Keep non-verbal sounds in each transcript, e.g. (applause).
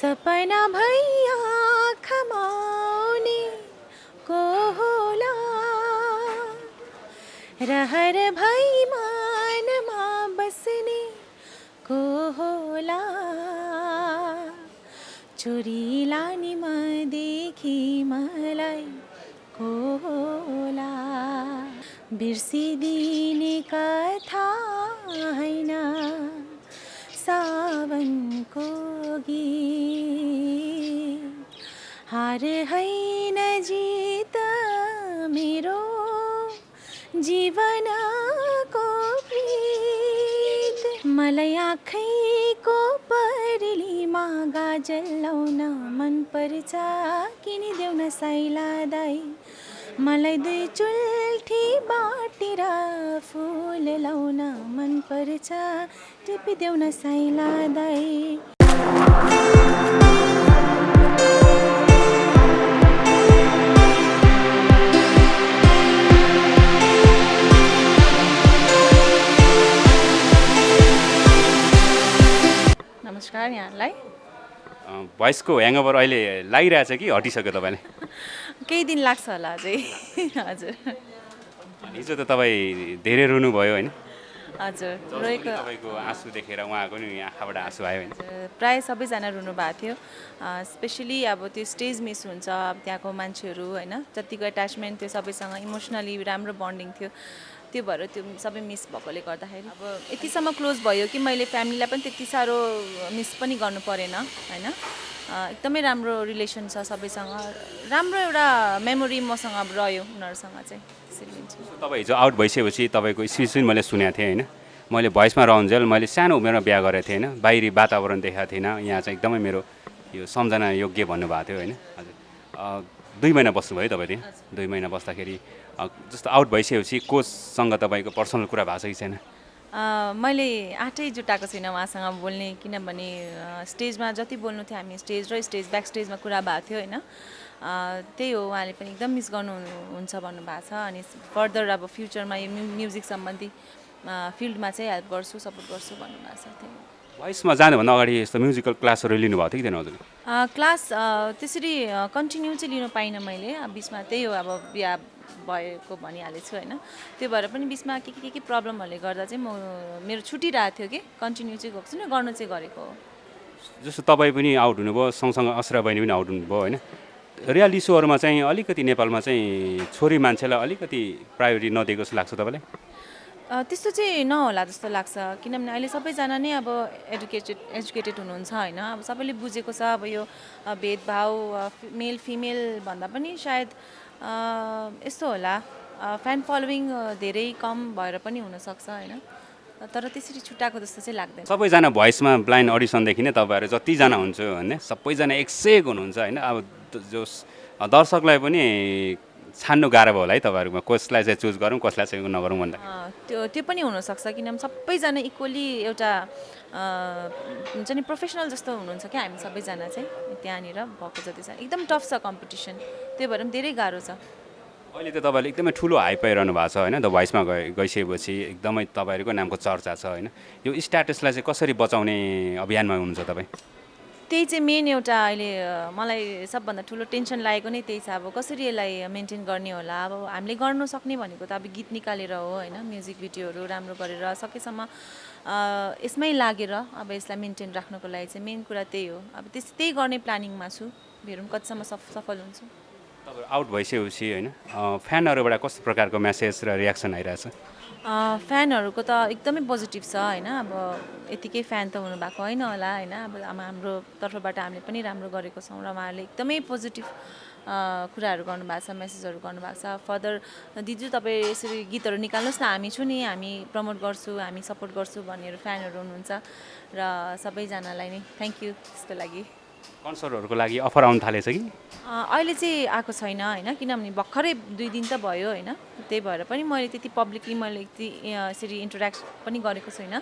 सपना भैया खमाउने को होला रहर भई मानमा बस्ने को होला चोरी लाने देखि मलाई को होला बिर्सिदिने कथा होइन सावनको गीत हार होइन जित मेरो जीवनको प्रीत। मलाई आँखैको परिलीमा गाजल लाउन मनपर्छ किनिदेऊ न साइला दाई मलाई दुई चुल्ठी बाटेर फुल लाउन मनपर्छ टिपिदेऊ न साइला दाई नमस्कार यहाँलाई भोइसको ह्याङओभर अहिले लागिरहेछ कि हटिसक्यो तपाईँलाई (laughs) केही दिन लाग्छ होला अझै। (laughs) हजुर। हिजो त तपाईँ धेरै रुनुभयो होइन? हजुर। रोएको तपाईँको आँसु देखेर उहाँको नि आँखाबाट आँसु आयो होइन प्रायः सबैजना रुनु भएको थियो स्पेसली अब त्यो स्टेज मिस हुन्छ अब त्यहाँको मान्छेहरू होइन जतिको एट्याचमेन्ट थियो सबैसँग इमोसनली राम्रो बन्डिङ थियो। त्यो भएर त्यो सबै मिस भएकोले गर्दाखेरि अब यतिसम्म क्लोज भयो कि मैले फ्यामिलीलाई पनि त्यति साह्रो मिस पनि गर्नु परेन होइन? एकदमै राम्रो रिलेसन छ सबैसँग। राम्रो एउटा मेमोरी मसँग अब रह्यो उनीहरूसँग चाहिँ त्यसरी लिन्छु तपाईँ हिजो आउट भइसकेपछि तपाईँको स्पिच पनि मैले सुनेको थिएँ होइन? मैले भोइसमा रहन्जेल मैले सानो उमेरमा बिहा गरेको थिएँ होइन? बाहिरी वातावरण देखाएको थिएन। यहाँ चाहिँ एकदमै मेरो यो सम्झना योग्य भन्नुभएको थियो होइन? हजुर। दुई महिना बस्नुभयो तपाईँ त्यहाँ? दुई महिना बस्दाखेरि जस्तो आउट भइसकेपछि कोचसँग तपाईँको पर्सनल कुरा भएको छ कि छैन? मैले आँटै जुटाएको छुइनँ उहाँसँग बोल्ने किनभने स्टेजमा जति बोल्नु थियो हामी स्टेज र स्टेज ब्याक स्टेजमा कुरा भएको थियो होइन? त्यही हो उहाँले पनि एकदम मिस गर्नुहुन्छ भन्नुभएको छ अनि फर्दर अब फ्युचरमा यो म्यु म्युजिक सम्बन्धी फिल्डमा चाहिँ हेल्प गर्छु सपोर्ट गर्छु भन्नुभएको छ त्यही हो। भोइसमा जानुभन्दा अगाडि यस्तो म्युजिकल क्लासहरू लिनुभएको थियो कि थिएन हजुर? क्लास त्यसरी कन्टिन्यू चाहिँ लिनु पाइनँ मैले बिचमा त्यही हो अब बिहा भएको भनिहालेको छु होइन। त्यो भएर पनि बिचमा के के के के प्रब्लमहरूले गर्दा चाहिँ म मेरो छुटिरहेको थियो कि कन्टिन्यू चाहिँ गएको छुइनँ गर्नु चाहिँ गरेको हो। जस्तो तपाईँ पनि आउट हुनुभयो सँगसँगै असरा बहिनी पनि आउट हुनुभयो होइन। रियल इस्युहरूमा चाहिँ अलिकति नेपालमा चाहिँ छोरी मान्छेलाई अलिकति प्रायोरिटी नदिएको जस्तो लाग्छ तपाईँलाई? त्यस्तो चाहिँ नहोला जस्तो लाग्छ। किनभने अहिले सबैजना नै अब एडुकेटेड एजुकेटेड हुनुहुन्छ होइन। अब सबैले बुझेको छ अब यो भेदभाव मेल फिमेल भन्दा पनि सायद यस्तो होला। फ्यान फलोइङ धेरै कम भएर पनि हुनसक्छ होइन? तर त्यसरी छुट्याएको जस्तो चाहिँ लाग्दैन। सबैजना भोइसमा ब्लाइन्ड अडिसनदेखि नै तपाईँहरू जतिजना हुन्छ होइन सबैजना एक से एक हुनुहुन्छ होइन? अब जो दर्शकलाई पनि छान्नु गाह्रो भयो होला है तपाईँहरूमा कसलाई चाहिँ चुज गरौँ कसलाई चाहिँ नगरौँ भन्दा। त्यो त्यो पनि हुनसक्छ किनभने सबैजना इक्वली एउटा हुन्छ नि प्रोफेसनल जस्तो हुनुहुन्छ क्या हामी सबैजना चाहिँ त्यहाँनिर भएको जति छ। एकदम टफ छ कम्पिटिसन त्यो भएर पनि धेरै गाह्रो छ। अहिले त तपाईँले एकदमै ठुलो हाई पाइरहनु भएको छ होइन? द भोइसमा गए गइसकेपछि एकदमै तपाईँहरूको नामको चर्चा छ होइन? यो स्ट्याटसलाई चाहिँ कसरी बचाउने अभियानमा हुनुहुन्छ तपाईँ? त्यही चाहिँ मेन एउटा अहिले मलाई सबभन्दा ठुलो टेन्सन लागेको नै त्यही छ। अब कसरी यसलाई मेन्टेन गर्ने होला? अब हामीले गर्नु सक्ने भनेको त अब गीत निकालेर हो होइन? म्युजिक भिडियोहरू राम्रो गरेर सकेसम्म यसमै लागेर अब यसलाई मेन्टेन राख्नको लागि चाहिँ मेन कुरा त्यही हो। अब त्यस त्यही गर्ने प्लानिङमा छु। हेरौँ कतिसम्म सफ सफल हुन्छु। तपाईँहरू आउट भइसकेपछि होइन? फ्यानहरूबाट कस्तो प्रकारको मेसेज र रियाक्सन आइरहेछ? फ्यानहरूको त एकदमै पोजिटिभ छ होइन? अब यतिकै फ्यान त हुनुभएको होइन होला होइन? अब हाम्रो तर्फबाट हामीले पनि राम्रो गरेको छौँ र उहाँहरूले एकदमै पोजिटिभ कुराहरू गर्नुभएको छ मेसेजहरू गर्नुभएको छ। फर्दर दिजु तपाईँ यसरी गीतहरू निकाल्नुहोस् न। हामी छु नि हामी प्रमोट गर्छु हामी सपोर्ट गर्छु भन्नेहरू फ्यानहरू हुनुहुन्छ र सबैजनालाई नै। थ्याङ्क यू त्यसको लागि। कन्सर्टहरूको लागि अफर आउनु थालेछ कि? अहिले चाहिँ आएको छैन होइन किनभने भर्खरै दुई दिन त भयो होइन त्यही भएर पनि मैले त्यति पब्लिकली मैले यति अ, यसरी इन्टरेक्ट पनि गरेको छुइनँ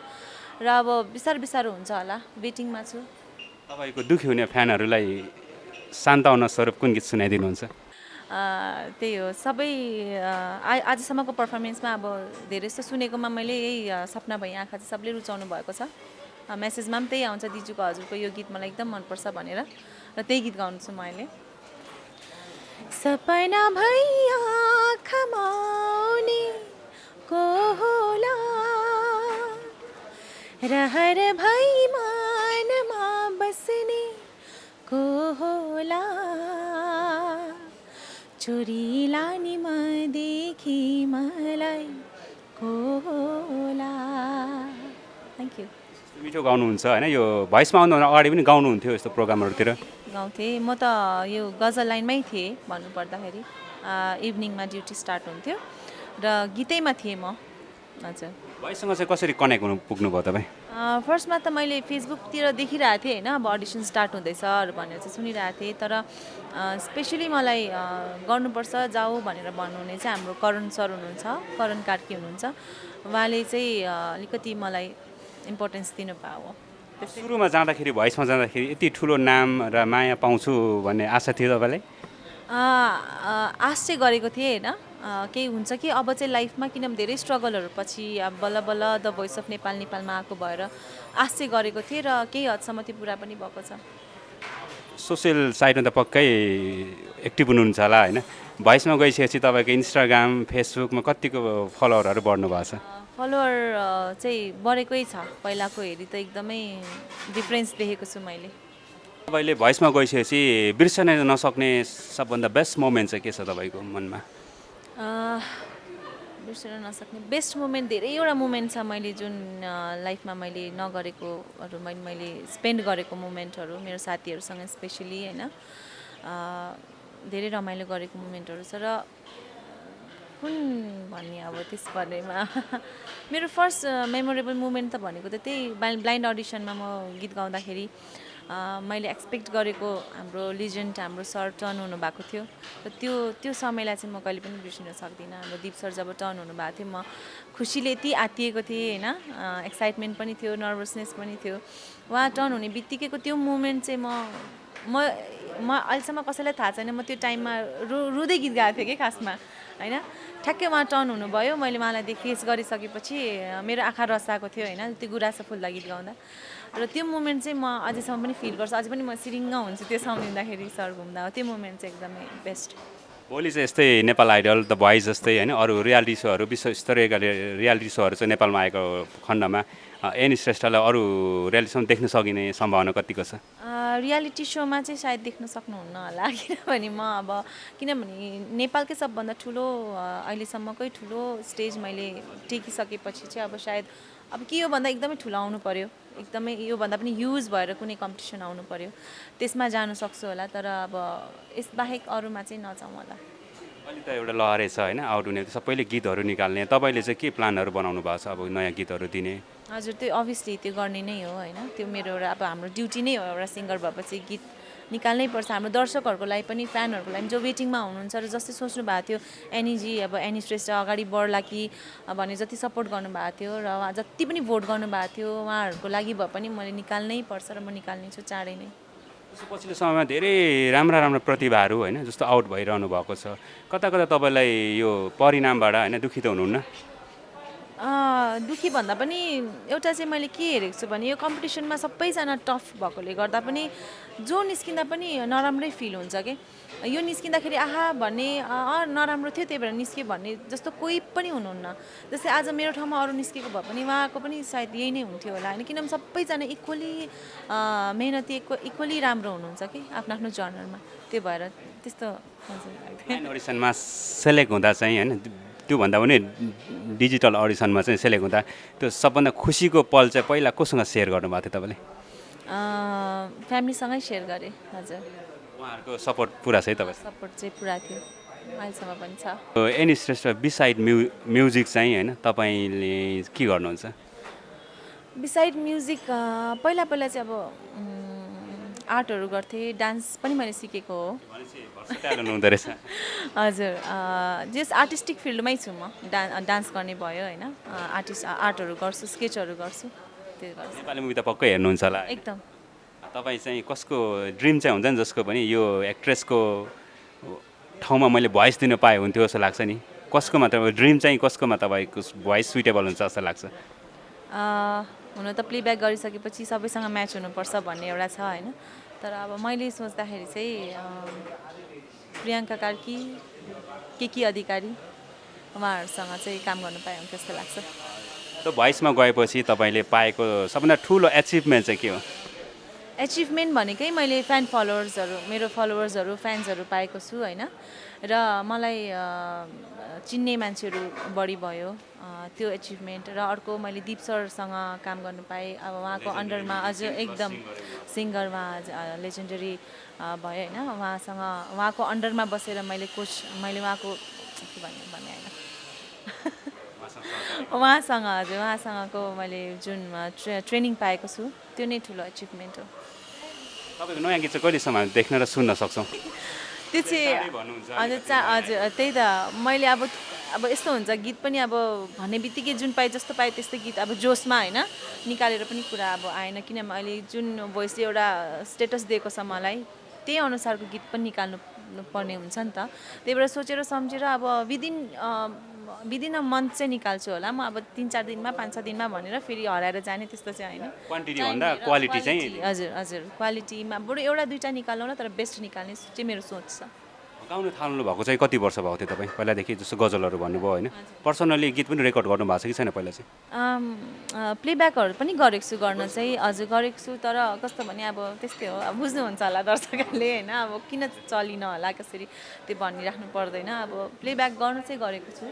र अब बिस्तारो बिस्तारो हुन्छ होला वेटिङमा छु। तपाईँको दुःखी हुने फ्यानहरूलाई सान्ताउन स्वरूप कुन गीत सुनाइदिनुहुन्छ? त्यही हो सबै आ- आजसम्मको पर्फर्मेन्समा अब धेरै जस्तो सुनेकोमा मैले यही सपना भई आँखा चाहिँ सबले रुचाउनु भएको छ। मेसेजमा पनि त्यही आउँछ दिजुको हजुरको यो गीत मलाई एकदम मनपर्छ भनेर। र त्यही गीत गाउँछु म अहिले। सपना भैया को रहर भई मानमा बस्ने को होला चोरी लाने मदेखि मलाई। मिठो गाउनुहुन्छ होइन? यो भोइसमा आउनुभन्दा अगाडि पनि गाउनुहुन्थ्यो यस्तो प्रोग्रामहरूतिर। गाउँथेँ। म त यो गजल लाइनमै थिएँ भन्नुपर्दाखेरि। इभिनिङमा ड्युटी स्टार्ट हुन्थ्यो र गीतैमा थिएँ म। हजुर। भोइससँग चाहिँ कसरी कनेक्ट हुनु पुग्नुभयो तपाईँ? फर्स्टमा त मैले फेसबुकतिर देखिरहेको थिएँ होइन? अब अडिसन स्टार्ट हुँदैछहरू भनेर चाहिँ सुनिरहेको थिएँ। तर स्पेसली मलाई गर्नुपर्छ जाऊ भनेर भन्नुहुने चाहिँ हाम्रो करण सर हुनुहुन्छ करण कार्की हुनुहुन्छ। उहाँले चाहिँ अलिकति मलाई इम्पोर्टेन्स दिनुभयो सुरुमा जाँदाखेरि भोइसमा जाँदाखेरि यति ठुलो नाम र माया पाउँछु भन्ने आशा थियो तपाईँलाई? आश चाहिँ गरेको थिएँ होइन? केही हुन्छ कि? अब चाहिँ लाइफमा किनभने धेरै स्ट्रगलहरू पछि अब बल्ल बल्ल द भोइस अफ नेपाल नेपालमा आएको भएर आश चाहिँ गरेको थिएँ र केही हदसम्म त्यो पुरा पनि भएको छ। सोसियल साइडमा त पक्कै एक्टिभ हुनुहुन्छ होला होइन? भोइसमा गइसकेपछि तपाईँको इन्स्टाग्राम फेसबुकमा कतिको फलोवरहरू बढ्नु भएको छ? फलोवर चाहिँ बढेकै छ पहिलाको हेरी त एकदमै डिफ्रेन्स देखेको छु मैले। तपाईँले भोइसमा गइसकेपछि बिर्सन नसक्ने सबभन्दा बेस्ट मोमेन्ट चाहिँ के छ तपाईँको मनमा? बिर्सन नसक्ने बेस्ट मोमेन्ट धेरैवटा मोमेन्ट छ मैले जुन लाइफमा मैले नगरेकोहरू मैले मैले स्पेन्ड गरेको मोमेन्टहरू मेरो साथीहरूसँग स्पेसली होइन। धेरै रमाइलो गरेको मोमेन्टहरू छ र कुन भन्ने अब त्यस बारेमा? (laughs) मेरो फर्स्ट मेमोरेबल मोमेन्ट त भनेको त त्यही ब्लाइन्ड अडिसनमा म गीत गाउँदाखेरि मैले एक्सपेक्ट गरेको हाम्रो लिजेन्ड हाम्रो सर टर्न हुनुभएको थियो। र त्यो त्यो समयलाई चाहिँ म कहिले पनि बिर्सिन सक्दिनँ। हाम्रो दिप सर जब टर्न हुनुभएको थियो म खुसीले यति आत्तिएको थिएँ होइन? एक्साइटमेन्ट पनि थियो नर्भसनेस पनि थियो। उहाँ टर्न हुने बित्तिकैको त्यो मोमेन्ट चाहिँ म म म अहिलेसम्म कसैलाई थाहा छैन। म त्यो टाइममा रु रुँदै गीत गाएको थिएँ कि खासमा। होइन? ठ्याक्कै उहाँ टर्न हुनुभयो। मैले उहाँलाई फेस गरिसकेपछि मेरो आँखा रसाएको थियो होइन त्यो गुराँसो फुल्दा गीत गाउँदा र त्यो मोमेन्ट चाहिँ म अझैसम्म पनि फिल गर्छु। अझै पनि म सिरिङ्ग हुन्छु त्यो सम्झिँदाखेरि सर घुम्दा त्यो मोमेन्ट चाहिँ एकदमै बेस्ट भोलि चाहिँ यस्तै नेपाल आइडल द भोइस जस्तै होइन अरू रियालिटी सोहरू विश्वस्तरीयका रि- रियालिटी सोहरू चाहिँ नेपालमा आएको खण्डमा एनी श्रेष्ठलाई अरू रियालिटी सोमा देख्न सकिने सम्भावना कतिको छ? रियालिटी सोमा चाहिँ सायद देख्न सक्नुहुन्न होला (laughs) किनभने म अब किनभने नेपालकै सबभन्दा ठुलो अहिलेसम्मकै ठुलो स्टेज मैले टेकिसकेपछि चाहिँ अब सायद अब के यो भन्दा एकदमै ठुलो आउनु पऱ्यो एकदमै योभन्दा पनि युज भएर कुनै कम्पिटिसन आउनु पऱ्यो त्यसमा जानु सक्छु होला तर अब यसबाहेक अरूमा चाहिँ नजाउँ होला। अहिले त एउटा लहरै छ होइन आउट हुने सबैले गीतहरू निकाल्ने। तपाईँले चाहिँ के प्लानहरू बनाउनु भएको छ अब नयाँ गीतहरू दिने? हजुर त्यो अभियसली त्यो गर्ने नै हो होइन। त्यो मेरो एउटा अब हाम्रो ड्युटी नै हो एउटा सिङ्गर भएपछि गीत निकाल्नै पर्छ। हाम्रो दर्शकहरूको लागि पनि फ्यानहरूको लागि जो वेटिङमा हुनुहुन्छ र जस्तै सोच्नु भएको थियो एनीजी अब एनी श्रेष्ठ अगाडि बढ्ला कि भने जति सपोर्ट गर्नुभएको थियो र उहाँ जति पनि भोट गर्नुभएको थियो उहाँहरूको लागि भए पनि मैले निकाल्नै पर्छ र म निकाल्ने छु चाँडै नै। पछिल्लो समयमा धेरै राम्रा राम्रा प्रतिभाहरू होइन जस्तो आउट भइरहनु भएको छ। कता कता तपाईँलाई यो परिणामबाट होइन दुखित हुनुहुन्न? दुःखी भन्दा पनि एउटा चाहिँ मैले के हेरेको छु भने यो कम्पिटिसनमा सबैजना टफ भएकोले गर्दा पनि जो निस्किँदा पनि नराम्रै फिल हुन्छ कि? यो निस्किँदाखेरि आहा भन्ने अँ नराम्रो थियो त्यही भएर निस्क्यो भन्ने जस्तो कोही पनि हुनुहुन्न। जस्तै आज मेरो ठाउँमा अरू निस्केको भए पनि उहाँको पनि सायद यही नै हुन्थ्यो होला होइन? किनभने सबैजना इक्वली मेहनती इक्वली राम्रो हुनुहुन्छ कि आफ्नो आफ्नो जर्नलमा त्यो भएर त्यस्तो। सेलेक्ट हुँदा चाहिँ होइन त्योभन्दा पनि डिजिटल अडिसनमा चाहिँ सेलेक्ट हुँदा त्यो सबभन्दा खुसीको पल चाहिँ पहिला कोसँग सेयर गर्नुभएको थियो तपाईँले? फ्यामिलीसँगै सेयर गरेँ हजुर। उहाँहरूको सपोर्ट पुरा छ है तपाईँ? सपोर्ट चाहिँ पुरा थियो। अहिलेसम्म पनि छ। एनी श्रेष्ठ बिसाइड म्यु म्युजिक चाहिँ होइन तपाईँले के गर्नुहुन्छ? बिसाइड म्युजिक पहिला पहिला चाहिँ अब आर्टहरू गर्थेँ डान्स पनि मैले सिकेको हो। (laughs) हजुर जस आर्टिस्टिक फिल्डमै छु म डा डान्स गर्ने भयो होइन। आर्टिस्ट आर्टहरू गर्छु स्केचहरू गर्छु त्यो गर्छु। नेपाली मुभी त पक्कै हेर्नुहुन्छ होला। एकदम। तपाईँ चाहिँ कसको ड्रिम चाहिँ हुन्छ नि जसको पनि यो एक्ट्रेसको ठाउँमा मैले भोइस दिन पाएँ हुन्थ्यो जस्तो लाग्छ नि? कसकोमा तपाईँ ड्रिम चाहिँ कसकोमा तपाईँको भोइस सुइटेबल हुन्छ जस्तो लाग्छ? हुन त प्लेब्याक गरिसकेपछि सबैसँग म्याच हुनुपर्छ भन्ने एउटा छ होइन। तर अब मैले सोच्दाखेरि चाहिँ प्रियङ्का कार्की के के अधिकारी उहाँहरूसँग चाहिँ काम गर्नु पाएँ जस्तो लाग्छ। भोइसमा गएपछि तपाईँले पाएको सबभन्दा ठुलो एचिभमेन्ट चाहिँ के हो? एचिभमेन्ट भनेकै मैले फ्यान फलोवर्सहरू मेरो फलोवर्सहरू फ्यान्सहरू पाएको छु होइन? र मलाई चिन्ने मान्छेहरू बढी भयो त्यो एचिभमेन्ट र अर्को मैले दिप सरसँग काम गर्नु पाएँ। अब उहाँको अन्डरमा अझ एकदम सिङ्गरमा लेजेन्डरी भयो होइन? उहाँसँग उहाँको अन्डरमा बसेर मैले कोच मैले उहाँको के भन्नु भन्ने होइन? उहाँसँग (laughs) हजुर उहाँसँगको मैले जुन ट्रे ट्रेनिङ पाएको छु। त्यो नै ठुलो एचिभमेन्ट हो। तपाईँको नयाँ गीत चाहिँ कहिलेसम्म हामी देख्न र सुन्न सक्छौँ? त्यो चाहिँ हजुर चा हजुर त्यही त। मैले अब अब यस्तो हुन्छ गीत पनि अब भन्ने बित्तिकै जुन पाएँ जस्तो पाएँ त्यस्तै गीत अब जोसमा होइन निकालेर पनि कुरा अब आएन। किनभने अहिले जुन भोइसले एउटा स्टेटस दिएको छ मलाई त्यही अनुसारको गीत पनि निकाल्नु पर्ने हुन्छ नि त। त्यही भएर सोचेर सम्झेर अब विदिन विदिन अ मन्थ चाहिँ निकाल्छु होला। म अब तिन चार दिनमा पाँच छ दिनमा भनेर फेरि हराएर जाने त्यस्तो चाहिँ होइन। क्वान्टिटी भन्दा क्वालिटी चाहिँ हजुर हजुर। क्वालिटीमा बरु एउटा दुइटा निकालौँ न तर बेस्ट निकाल्ने चाहिँ मेरो सोच छ। गाउनु थाल्नु भएको चाहिँ कति वर्ष भएको थियो तपाईँ? पहिलादेखि जस्तो गजलहरू भन्नुभयो होइन। पर्सनली गीत पनि रेकर्ड गर्नु भएको छ कि छैन पहिला चाहिँ? प्लेब्याकहरू पनि गरेको छु गर्न चाहिँ हजुर गरेको छु तर कस्तो भने अब त्यस्तै हो। अब बुझ्नुहुन्छ होला दर्शकहरूले होइन अब किन चलिन होला कसरी त्यो भनिराख्नु पर्दैन। अब प्लेब्याक गर्नु चाहिँ गरेको छु।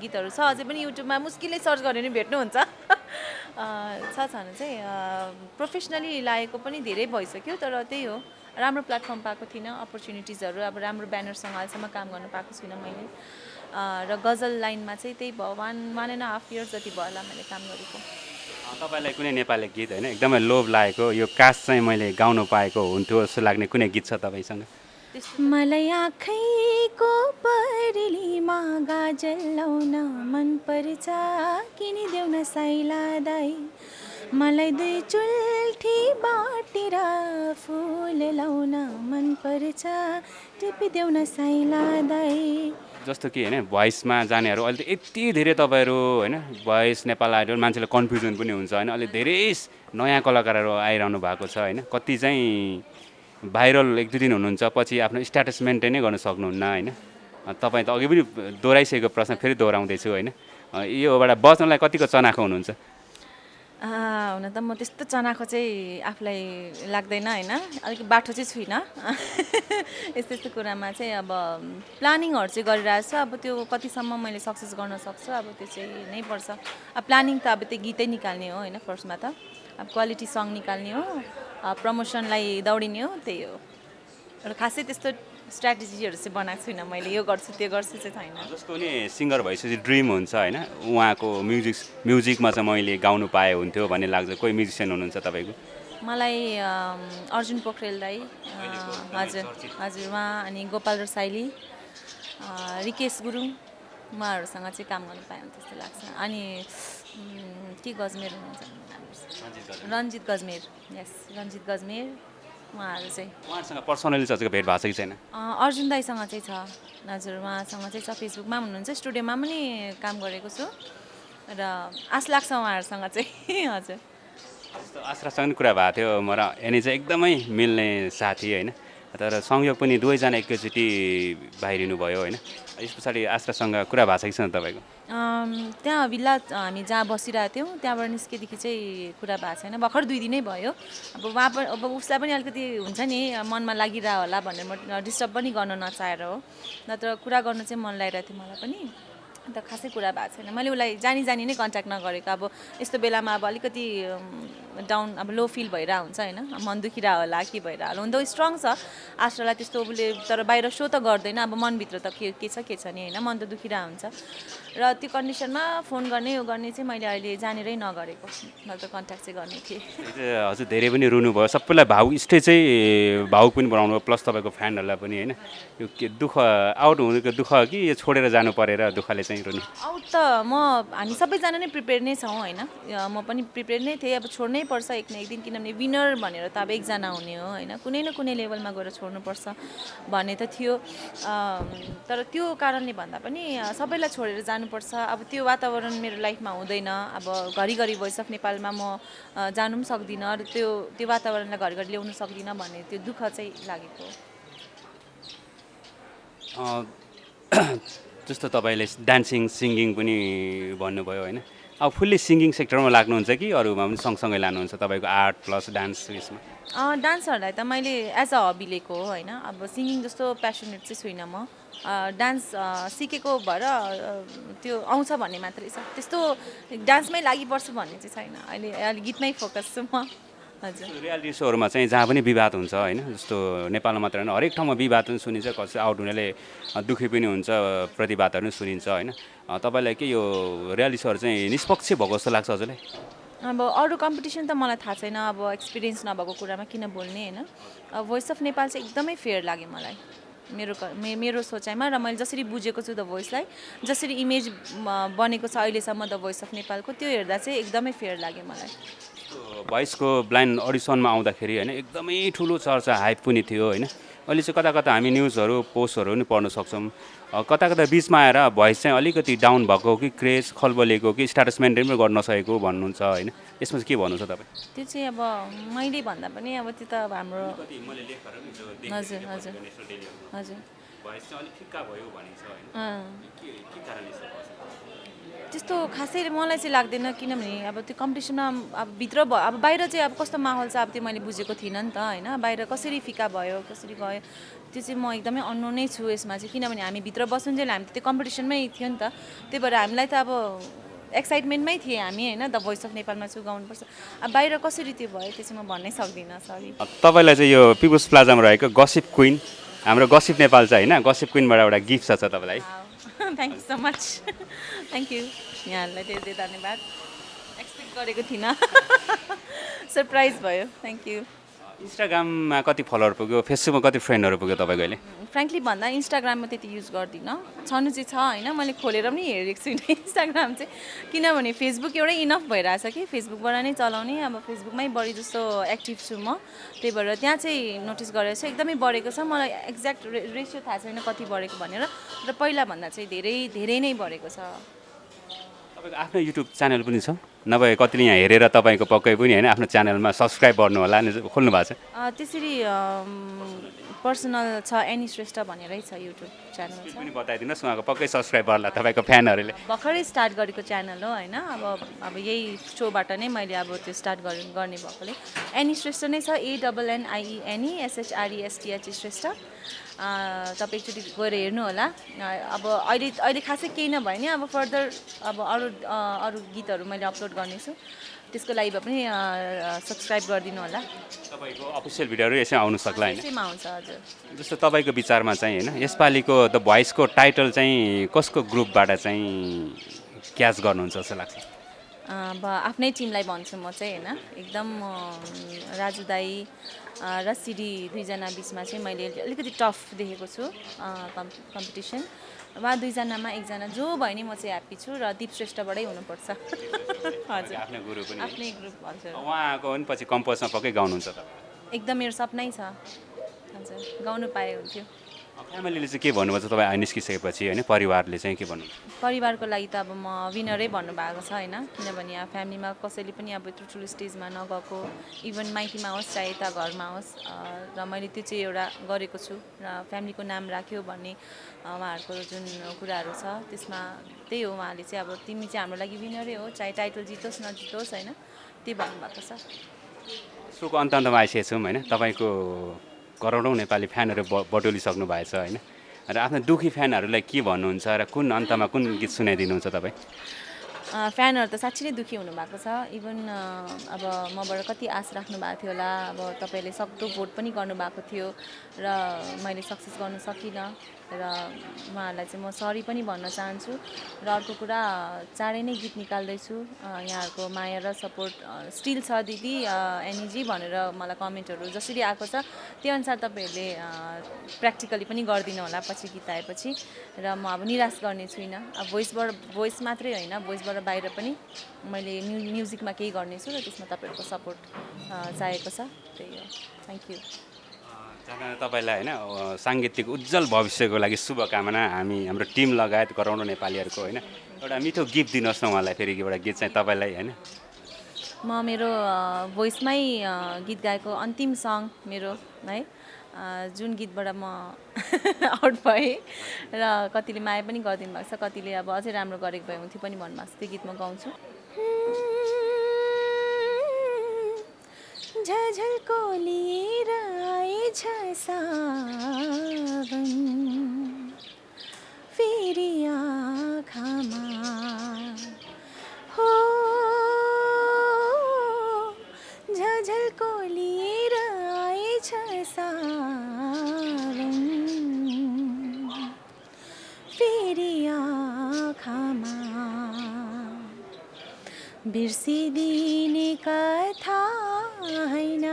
गीतहरू छ अझै पनि युट्युबमा मुस्किलले सर्च गऱ्यो भने भेट्नुहुन्छ। छ छन चाहिँ प्रोफेसनली लागेको पनि धेरै भइसक्यो तर त्यही हो। राम्रो प्लेटफर्म पाएको थिइनँ अपर्च्युनिटिजहरू अब राम्रो ब्यानरसँग अहिलेसम्म काम गर्नु पाएको छुइनँ मैले। र गजल लाइनमा चाहिँ त्यही भयो one one and half years जति भयो होला मैले काम गरेको। तपाईँलाई कुनै नेपाली गीत होइन एकदमै लोभ लागेको यो कास चाहिँ मैले गाउनु पाएको हुन्थ्यो जस्तो लाग्ने कुनै गीत छ तपाईँसँग? मलाई आँखैको परेलीमा गाजल लाउन मन पर्छ किनिदेऊ न साइला दाई मलाई दुई चुल्ठी बाटेर फुल लाउन मन पर्छ। टिपिदेऊ न साइला दाई जस्तो कि होइन भोइसमा जानेहरू अहिले त यति धेरै तपाईँहरू होइन भोइस नेपाल आइडल मान्छेलाई कन्फ्युजन पनि हुन्छ होइन। अहिले धेरै नयाँ कलाकारहरू आइरहनु भएको छ होइन। कति चाहिँ भाइरल एक दुई दिन हुनुहुन्छ पछि आफ्नो स्ट्याटस मेन्टेनै गर्न सक्नुहुन्न होइन। तपाईँ त अघि पनि दोहोऱ्याइसकेको प्रश्न फेरि दोहोऱ्याउँदैछु होइन। योबाट बच्नलाई कतिको चनाखो हुनुहुन्छ? हुन त म त्यस्तो चनाखो चाहिँ आफूलाई लाग्दैन होइन? अलिक बाठो चाहिँ छुइनँ। (laughs) यस्तो यस्तो कुरामा चाहिँ अब प्लानिङहरू चाहिँ गरिरहेको छु। अब त्यो कतिसम्म मैले सक्सेस गर्न सक्छु अब त्यो चाहिँ नै पर्छ। अब प्लानिङ त अब त्यो गीतै निकाल्ने हो होइन? फर्स्टमा त। अब क्वालिटी सङ निकाल्ने हो प्रमोसनलाई दौडिने हो त्यही हो। र खासै त्यस्तो स्ट्राटेजीहरू चाहिँ बनाएको छुइनँ मैले। यो गर्छु त्यो गर्छु चाहिँ छैन। जस्तो नि सिङ्गर भइसकेपछि ड्रिम हुन्छ होइन उहाँको म्युजिक म्युजिकमा चाहिँ मैले गाउनु पाए हुन्थ्यो भन्ने लाग्छ। कोही म्युजिसियन हुनुहुन्छ तपाईँको? मलाई अर्जुन पोखरेल दाई हजुर हजुर उहाँ अनि गोपाल रसाइली रिकेश गुरुङ उहाँहरूसँग चाहिँ काम गर्नु पाएँ त्यस्तो लाग्छ। अनि के गजमेर हुनुहुन्छ? रन्जित गजमेर। यस रन्जित गजमेर। उहाँहरू चाहिँ। उहाँहरूसँग पर्सनली चाहिँ भेट भएको छ कि छैन? अर्जुन दाईसँग चाहिँ छ। हजुर उहाँसँग चाहिँ छ फेसबुकमा हुनुहुन्छ स्टुडियोमा पनि काम गरेको छु। र आश लाग्छ उहाँहरूसँग चाहिँ (laughs) हजुर। आश्रासँग पनि कुरा भएको थियो म र चाहिँ एकदमै मिल्ने साथी होइन? तर संयोग पनि दुवैजना एकैचोटि बाहिरिनु भयो होइन। यस पछाडि आश्रासँग कुरा भएको छ कि छैन तपाईँको? त्यहाँ भिल्ला हामी जहाँ बसिरहेको थियौँ त्यहाँबाट निस्केदेखि चाहिँ कुरा भएको छैन। भर्खर दुई दिनै भयो। अब उहाँ पनि अब उसलाई पनि अलिकति हुन्छ नि मनमा लागिरह होला भनेर म डिस्टर्ब पनि गर्न नचाहेर हो। नत्र कुरा गर्नु चाहिँ मन लागिरहेको थियो मलाई पनि। अन्त खासै कुरा भएको छैन। मैले उसलाई जानी जानी नै कन्ट्याक्ट नगरेको। अब यस्तो बेलामा अब अलिकति डाउन अब लो फिल भइरहेको हुन्छ होइन। मन दुखिरहेको होला के भइरहेको होला। हुन त स्ट्रङ छ। आश्रालाई त्यस्तो उसले तर बाहिर सो त गर्दैन। अब मनभित्र त के के छ के छ नि होइन। मन त दुखिरहेको हुन्छ। र त्यो कन्डिसनमा फोन गर्ने यो गर्ने चाहिँ मैले अहिले जानेरै नगरेको नत्र कन्ट्याक्ट चाहिँ गर्ने थिएँ। (laughs) हजुर धेरै पनि रुनुभयो। सबैलाई भावुक स्टेज चाहिँ भावुक पनि बनाउनु भयो प्लस तपाईँको फ्यानहरूलाई पनि होइन? यो के दुःख आउट हुनुको दुःख कि यो छोडेर जानु परेर दुःखले चाहिँ रुनु? आउट त म हामी सबैजना नै प्रिपेयर नै छौँ होइन? म पनि प्रिपेयर नै थिएँ। अब छोड्नै पर्छ एक न एक दिन किनभने विनर भनेर त अब एकजना हुने हो होइन? कुनै न कुनै लेभलमा गएर छोड्नुपर्छ भन्ने त थियो। तर त्यो कारणले भन्दा पनि सबैलाई छोडेर जानुपर्छ। अब त्यो वातावरण मेरो लाइफमा हुँदैन। अब घरिघरि भोइस अफ नेपालमा म जानु पनि सक्दिनँ र त्यो त्यो वातावरणलाई घरिघरि ल्याउनु सक्दिनँ भन्ने त्यो दुःख चाहिँ लागेको। (clears throat) जस्तो तपाईँले डान्सिङ सिङ्गिङ पनि भन्नुभयो होइन? अब फुल्ली सिङ्गिङ सेक्टरमा लाग्नुहुन्छ कि अरूमा पनि सँगसँगै लानुहुन्छ तपाईँको आर्ट प्लस डान्स उयसमा? डान्सहरूलाई त मैले एज अ हबी लिएको हो होइन। अब सिङ्गिङ जस्तो प्यासनेट चाहिँ छुइनँ म। डान्स सिकेको भएर त्यो आउँछ भन्ने मात्रै छ। त्यस्तो डान्समै लागिपर्छु भन्ने चाहिँ छैन। अहिले अहिले गीतमै फोकस छु म। रियालिटी सोहरूमा चाहिँ जहाँ पनि विवाद हुन्छ होइन? जस्तो नेपालमा मात्र होइन हरेक ठाउँमा विवाद पनि सुनिन्छ कसै आउट हुनेले दुःखी पनि हुन्छ प्रतिवादहरू पनि सुनिन्छ होइन? तपाईँलाई के यो रियालिटी सोहरू चाहिँ निष्पक्ष भएको जस्तो लाग्छ हजुरलाई? अब अरू कम्पिटिसन त मलाई थाहा छैन अब एक्सपिरियन्स नभएको कुरामा किन बोल्ने होइन? अब भोइस अफ नेपाल चाहिँ एकदमै फेयर लाग्यो मलाई मेरो मे- मेरो सोचाइमा र मैले जसरी बुझेको छु द भोइसलाई जसरी इमेज बनेको छ अहिलेसम्म द भोइस अफ नेपालको त्यो हेर्दा चाहिँ एकदमै फेयर लाग्यो मलाई। भोइसको ब्लाइन्ड अडिसनमा आउँदाखेरि होइन एकदमै ठुलो चर्चा हाइप पनि थियो होइन। अहिले चाहिँ कता कता हामी न्युजहरू पोस्टहरू पनि पढ्न सक्छौँ। कता कता बिचमा आएर भोइस चाहिँ अलिकति डाउन भएको कि क्रेज खलबलेको कि स्ट्याटस मेन्टेन पनि गर्न नसकेको भन्नुहुन्छ होइन। यसमा चाहिँ के भन्नुहुन्छ तपाईँ? त्यो चाहिँ अब मैले भन्दा पनि अब त्यो त अब हाम्रो हजुर हजुर हजुर। त्यस्तो खासै मलाई चाहिँ लाग्दैन किनभने अब त्यो कम्पिटिसनमा अब भित्र भ अब बाहिर चाहिँ अब कस्तो माहौल छ अब त्यो मैले बुझेको थिइनँ नि त होइन? बाहिर कसरी फिका भयो कसरी गयो त्यो चाहिँ म एकदमै अन्नु नै छु यसमा चाहिँ किनभने हामी भित्र बसुन्जेल हामी त त्यो कम्पिटिसनमै थियो नि त। त्यही भएर हामीलाई त अब एक्साइटमेन्टमै थिएँ हामी होइन? द भोइस अफ नेपालमा छु गाउनुपर्छ अब बाहिर कसरी त्यो भयो त्यो चाहिँ म भन्नै सक्दिनँ सरी। तपाईँलाई चाहिँ यो पिपुल्स प्लाजामा रहेको गसिप क्विन हाम्रो गसिप नेपाल चाहिँ होइन? गसिप क्विनबाट एउटा गिफ्ट छ तपाईँलाई। Thank you so much thank you यहाँहरूलाई धेरै धेरै धन्यवाद एक्सपेक्ट गरेको थिइनँ। सरप्राइज (laughs) भयो. थ्याङ्क यू इन्स्टाग्राममा कति फलोवर पुग्यो? फेसबुकमा कति फ्रेन्डहरू पुग्यो तपाईँको अहिले? फ्रेङ्कली भन्दा इन्स्टाग्राममा त्यति युज गर्दिनँ। छनु चाहिँ छ होइन? मैले खोलेर पनि हेरेको छुइनँ (laughs) इन्स्टाग्राम चाहिँ। किनभने फेसबुक एउटै इनफ भइरहेछ कि? फेसबुकबाट नै चलाउने। अब फेसबुकमै बढी जस्तो एक्टिभ छु म। त्यही भएर त्यहाँ चाहिँ नोटिस गरेर चाहिँ एकदमै बढेको छ। मलाई एक्ज्याक्ट रे रेसियो थाहा छैन कति बढेको भनेर। र पहिलाभन्दा चाहिँ धेरै धेरै नै बढेको छ। तपाईँको आफ्नो युट्युब च्यानल पनि छ। नभए कतिले यहाँ हेरेर तपाईँको पक्कै पनि होइन आफ्नो च्यानलमा सब्सक्राइब गर्नु होला नि खोल्नु भएको छ। त्यसरी पर्सनल छ एनी श्रेष्ठ भनेरै छ युट्युब च्यानल पनि बताइदिनुहोस् उहाँको पक्कै सब्सक्राइब गर्ला तपाईँको फ्यानहरूले भर्खरै स्टार्ट गरेको च्यानल हो होइन अब अब यही सोबाट नै मैले अब त्यो स्टार्ट गर्ने भएकोले। एनी श्रेष्ठ नै छ ए डबल एनआइइएनई एसएचआरइएसटिएच श्रेष्ठ। तपाईँ एकचोटि गएर हेर्नु होला। अब अहिले अहिले खासै केही नभए नि अब फर्दर अब अरू अरू गीतहरू मैले अपलोड गर्नेछु। त्यसको लागि भए पनि सब्सक्राइब गरिदिनु होला। तपाईँको अफिसियल भिडियोहरू यसै आउनु सक्ला होइन? आउँछ हजुर। जस्तो तपाईँको विचारमा चाहिँ होइन यसपालिको द भोइसको टाइटल चाहिँ कसको ग्रुपबाट चाहिँ क्याच गर्नुहुन्छ जस्तो लाग्छ? अब आफ्नै टिमलाई भन्छु म चाहिँ होइन। एकदम राजु दाई र सिडी दुईजना बिचमा चाहिँ मैले अलिकति टफ देखेको छु कम् कम्पिटिसन। उहाँ दुईजनामा एकजना जो भयो नि म चाहिँ ह्याप्पी छु र दिप श्रेष्ठबाटै हुनुपर्छ। (laughs) हजुर। आफ्नो गुरु पनि आफ्नै ग्रुप हजुर। उहाँको पनि पछि कम्पोजमा पक्कै गाउनुहुन्छ एकदम मेरो सपनै छ। हजुर गाउनु पाए हुन्थ्यो। फ्यामिलीले चाहिँ के भन्नुभएको छ? तपाईँ आइ निस्किसकेपछि होइन परिवारले चाहिँ के भन्नु परिवारको लागि त अब म विनरै भन्नुभएको छ होइन किनभने अब फ्यामिलीमा कसैले पनि अब यत्रो ठुलो स्टेजमा नगएको इभन माइतीमा होस् चाहे यता घरमा होस् र मैले त्यो चाहिँ एउटा गरेको छु र फ्यामिलीको नाम राख्यो भन्ने उहाँहरूको जुन कुराहरू छ त्यसमा त्यही हो उहाँले चाहिँ अब तिमी चाहिँ हाम्रो लागि विनरै हो चाहे टाइटल जितोस् नजितोस् होइन त्यही भन्नुभएको छ। सोको अन्त अन्तमा आइसकेको छौँ होइन तपाईँको करोडौँ नेपाली फ्यानहरू ब बटुलिसक्नु भएछ होइन? र आफ्नो दुखी फ्यानहरूलाई के भन्नुहुन्छ र कुन अन्तमा कुन गीत सुनाइदिनुहुन्छ तपाईँ? फ्यानहरू त साँच्ची नै दुःखी हुनुभएको छ। इभन अब मबाट कति आश राख्नु भएको थियो होला। अब तपाईँहरूले सक्दो भोट पनि गर्नुभएको थियो र मैले सक्सेस गर्न सकिनँ। र उहाँहरूलाई चाहिँ म सरी पनि भन्न चाहन्छु र अर्को कुरा चाँडै नै गीत निकाल्दैछु। यहाँहरूको माया र सपोर्ट स्टिल छ दिदी एनइजी भनेर मलाई कमेन्टहरू जसरी आएको छ त्यो अनुसार तपाईँहरूले प्र्याक्टिकली पनि गरिदिनु होला पछि गीत आएपछि। र म अब निराश गर्ने छुइनँ। अब भोइसबाट भोइस मात्रै होइन भोइसबाट बाहिर पनि मैले म्यु म्युजिकमा केही गर्नेछु र त्यसमा तपाईँहरूको सपोर्ट चाहिएको छ। त्यही हो। Thank you. तपाईँलाई होइन साङ्गीतिक उज्जवल भविष्यको लागि शुभकामना। हामी हाम्रो टिम लगायत गराउनु नेपालीहरूको होइन। एउटा मिठो गिफ्ट दिनुहोस् न उहाँलाई फेरि एउटा गीत चाहिँ तपाईँलाई होइन। म मेरो भोइसमै गीत गाएको अन्तिम सङ मेरो है। जुन गीतबाट म (laughs) आउट भएँ र कतिले माया पनि गरिदिनु भएको छ कतिले अब अझै राम्रो गरेको भए हुन्थ्यो पनि भन्नुभएको छ। त्यो गीत म गाउँछु। झझल को लिए राय झसावन फेरिया खमा हो, झझल को लिए राय झसावन फेरिया खमा बिरसी दीने का था होइन।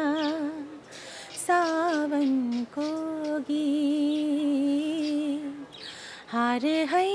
सावनको गीत हार है